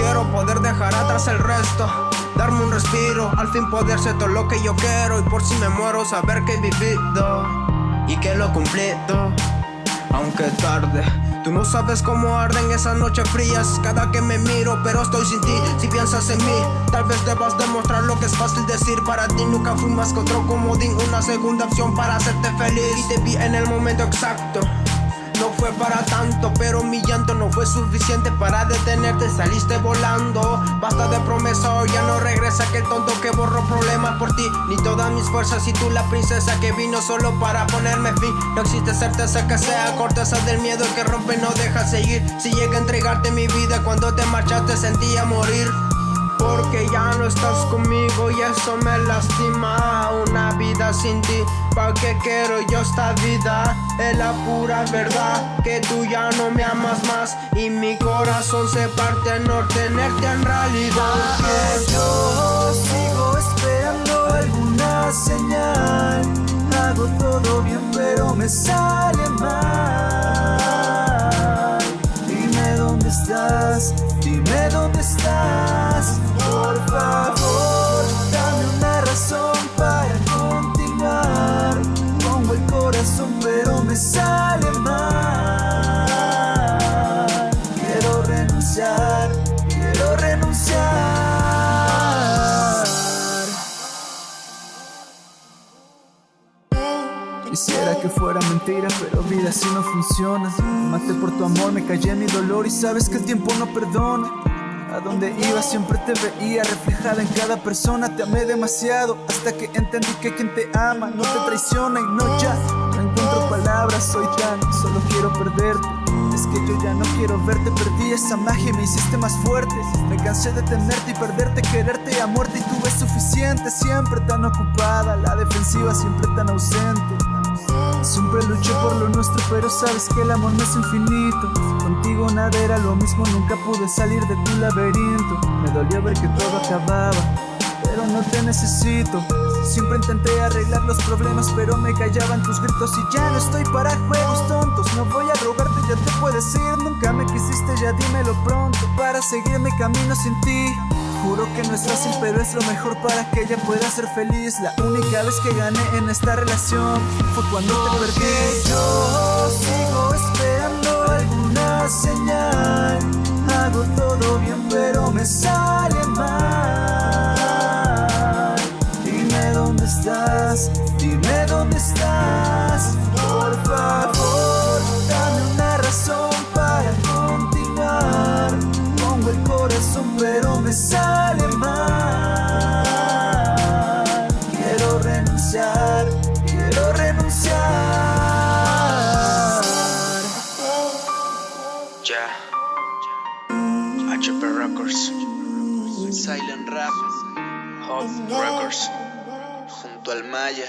quiero poder dejar atrás el resto. Darme un respiro, al fin poder ser todo lo que yo quiero. Y por si me muero saber que he vivido Y que lo he cumplido. Aunque tarde Tú no sabes cómo arden esas noches frías. Cada que me miro, pero estoy sin ti. Si piensas en mí, tal vez debas demostrar lo que es fácil decir. Para ti nunca fui más que otro comodín Una segunda opción para hacerte feliz. Y te vi en el momento exacto no fue para tanto, pero fue suficiente para detenerte, saliste volando. Basta de promesa, ya no regresa aquel tonto que borró problemas por ti. Ni todas mis fuerzas y tú la princesa que vino solo para ponerme fin. No existe certeza que sea corteza del miedo que rompe no deja seguir. Si llega a entregarte mi vida cuando te marchaste sentía morir porque ya no estás conmigo y eso me lastima. Una vida sin ti, ¿pa' qué quiero yo esta vida? Es la pura verdad que tú ya no me amas más. Y mi corazón se parte en no tenerte en realidad. Porque yo sigo esperando alguna señal. Hago todo bien pero me sale pero me sale mal. Quiero renunciar, quiero renunciar. Quisiera que fuera mentira, pero vida así no funciona. Maté por tu amor, me callé mi dolor y sabes que el tiempo no perdona. A donde iba siempre te veía reflejada en cada persona Te amé demasiado hasta que entendí que quien te ama no te traiciona y no ya encuentro palabras, soy tan, solo quiero perderte Es que yo ya no quiero verte, perdí esa magia y me hiciste más fuerte Me cansé de tenerte y perderte, quererte a muerte y tuve suficiente Siempre tan ocupada, la defensiva siempre tan ausente Siempre luché por lo nuestro, pero sabes que el amor no es infinito. Contigo nada era lo mismo, nunca pude salir de tu laberinto. Me dolió ver que todo acababa, pero no te necesito. Siempre intenté arreglar los problemas, pero me callaban tus gritos y ya no estoy para juegos tontos. No voy a rogarte, ya te puedes ir. Nunca me quisiste, ya dímelo pronto. Para seguir mi camino sin ti. Juro que no es fácil, pero es lo mejor para que ella pueda ser feliz. La única vez que gané en esta relación fue cuando te perdí. Yo sigo Silent Rap Hot Records Junto al Maya.